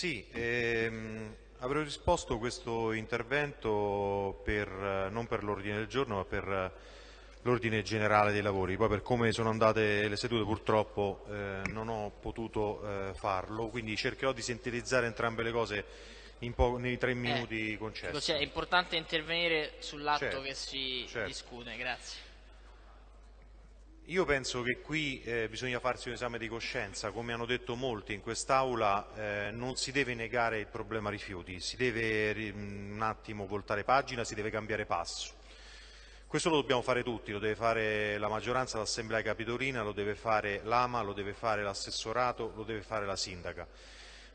Sì, ehm, avrei risposto questo intervento per, non per l'ordine del giorno ma per l'ordine generale dei lavori. Poi per come sono andate le sedute purtroppo eh, non ho potuto eh, farlo, quindi cercherò di sintetizzare entrambe le cose nei tre eh, minuti eh, concessi. Cioè, è importante intervenire sull'atto certo, che si certo. discute. Grazie. Io penso che qui eh, bisogna farsi un esame di coscienza, come hanno detto molti in quest'Aula, eh, non si deve negare il problema rifiuti, si deve un attimo voltare pagina, si deve cambiare passo. Questo lo dobbiamo fare tutti, lo deve fare la maggioranza, l'Assemblea Capitolina, lo deve fare l'AMA, lo deve fare l'assessorato, lo deve fare la Sindaca.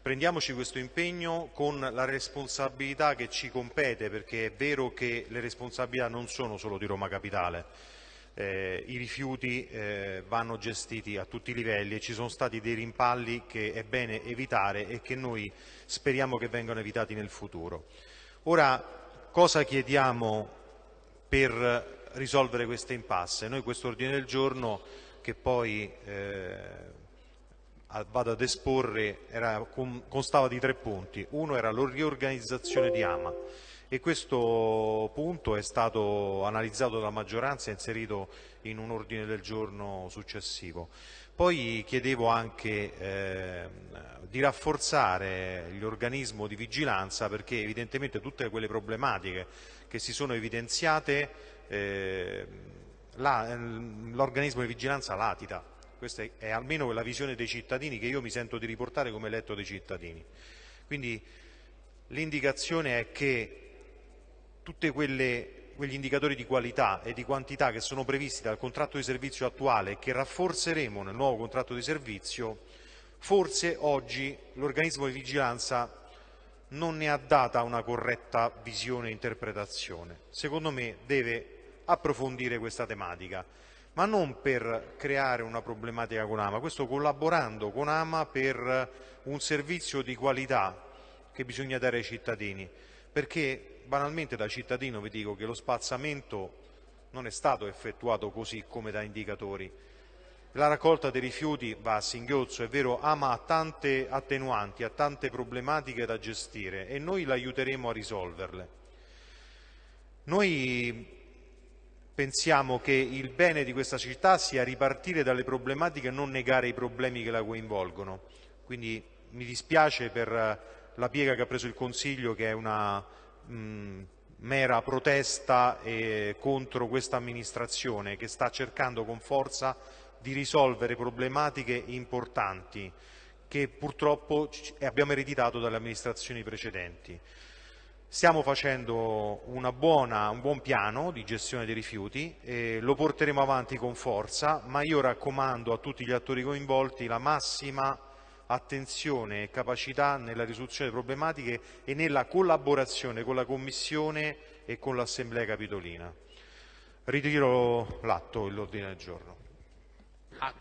Prendiamoci questo impegno con la responsabilità che ci compete, perché è vero che le responsabilità non sono solo di Roma Capitale, eh, i rifiuti eh, vanno gestiti a tutti i livelli e ci sono stati dei rimpalli che è bene evitare e che noi speriamo che vengano evitati nel futuro. Ora, cosa chiediamo per risolvere queste impasse? Noi questo ordine del giorno che poi eh, vado ad esporre era, constava di tre punti. Uno era la riorganizzazione di AMA e questo punto è stato analizzato dalla maggioranza e inserito in un ordine del giorno successivo. Poi chiedevo anche eh, di rafforzare l'organismo di vigilanza perché evidentemente tutte quelle problematiche che si sono evidenziate eh, l'organismo di vigilanza latita. Questa è, almeno la visione dei cittadini che io mi sento di riportare come eletto dei cittadini. Quindi l'indicazione è che tutti quegli indicatori di qualità e di quantità che sono previsti dal contratto di servizio attuale e che rafforzeremo nel nuovo contratto di servizio, forse oggi l'organismo di vigilanza non ne ha data una corretta visione e interpretazione. Secondo me deve approfondire questa tematica, ma non per creare una problematica con AMA, questo collaborando con AMA per un servizio di qualità che bisogna dare ai cittadini, perché banalmente da cittadino vi dico che lo spazzamento non è stato effettuato così come da indicatori. La raccolta dei rifiuti va a singhiozzo, è vero, ama ha tante attenuanti, ha tante problematiche da gestire e noi l'aiuteremo a risolverle. Noi pensiamo che il bene di questa città sia ripartire dalle problematiche e non negare i problemi che la coinvolgono. Quindi mi dispiace per la piega che ha preso il Consiglio, che è una mh, mera protesta eh, contro questa amministrazione che sta cercando con forza di risolvere problematiche importanti che purtroppo abbiamo ereditato dalle amministrazioni precedenti. Stiamo facendo buona, un buon piano di gestione dei rifiuti, eh, lo porteremo avanti con forza, ma io raccomando a tutti gli attori coinvolti la massima attenzione e capacità nella risoluzione delle problematiche e nella collaborazione con la Commissione e con l'Assemblea Capitolina. Ritiro l'atto e l'ordine del giorno. Ah,